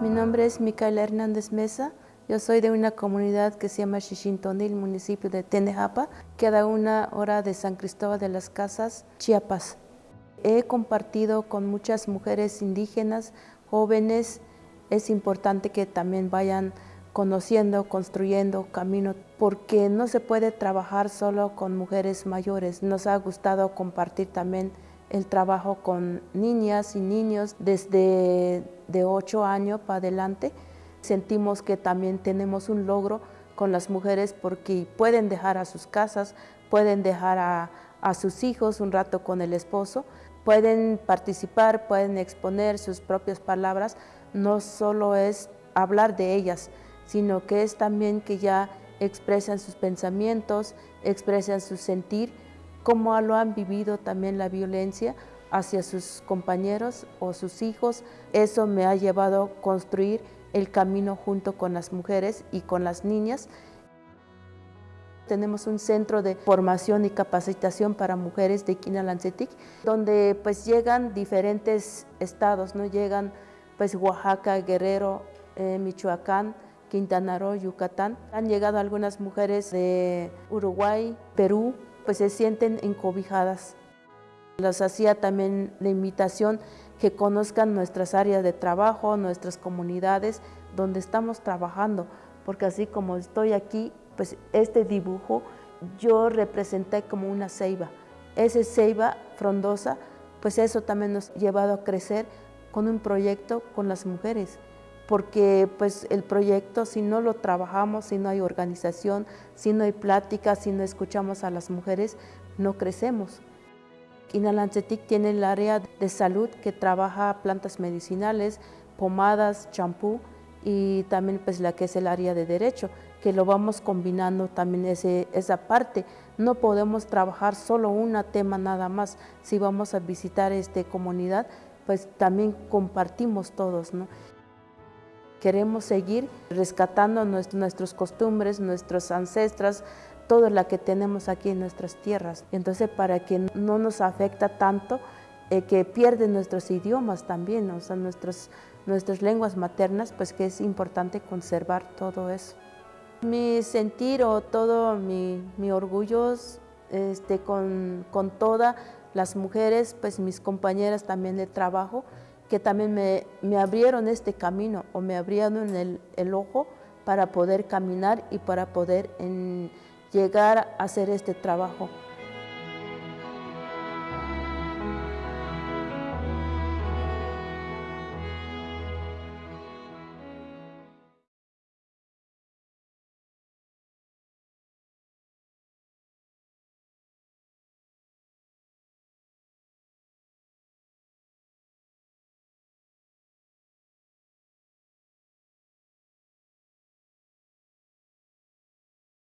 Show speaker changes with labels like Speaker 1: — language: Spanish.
Speaker 1: Mi nombre es Micaela Hernández Mesa. Yo soy de una comunidad que se llama Xixintonil, municipio de Tenejapa, queda una hora de San Cristóbal de las Casas, Chiapas. He compartido con muchas mujeres indígenas, jóvenes. Es importante que también vayan conociendo, construyendo camino, porque no se puede trabajar solo con mujeres mayores. Nos ha gustado compartir también el trabajo con niñas y niños desde de 8 años para adelante. Sentimos que también tenemos un logro con las mujeres porque pueden dejar a sus casas, pueden dejar a, a sus hijos un rato con el esposo, pueden participar, pueden exponer sus propias palabras, no solo es hablar de ellas, sino que es también que ya expresan sus pensamientos, expresan su sentir, cómo lo han vivido también la violencia hacia sus compañeros o sus hijos. Eso me ha llevado a construir el camino junto con las mujeres y con las niñas. Tenemos un centro de formación y capacitación para mujeres de Quinalancetic, donde pues llegan diferentes estados, ¿no? Llegan pues Oaxaca, Guerrero, eh, Michoacán, Quintana Roo, Yucatán. Han llegado algunas mujeres de Uruguay, Perú, pues se sienten encobijadas. Los hacía también la invitación que conozcan nuestras áreas de trabajo, nuestras comunidades donde estamos trabajando, porque así como estoy aquí, pues este dibujo yo representé como una ceiba. Esa ceiba frondosa, pues eso también nos ha llevado a crecer con un proyecto con las mujeres porque pues el proyecto si no lo trabajamos, si no hay organización, si no hay plática, si no escuchamos a las mujeres, no crecemos. Inalancetic tiene el área de salud que trabaja plantas medicinales, pomadas, champú y también pues la que es el área de derecho, que lo vamos combinando también ese, esa parte. No podemos trabajar solo un tema nada más. Si vamos a visitar esta comunidad, pues también compartimos todos, ¿no? Queremos seguir rescatando nuestras costumbres, nuestros ancestras, todo lo que tenemos aquí en nuestras tierras. Entonces, para que no nos afecta tanto, eh, que pierden nuestros idiomas también, o sea, nuestras lenguas maternas, pues que es importante conservar todo eso. Mi sentir o todo mi, mi orgullo este, con, con todas las mujeres, pues mis compañeras también de trabajo, que también me, me abrieron este camino o me abrieron el, el, ojo para poder caminar y para poder llegar a hacer este trabajo.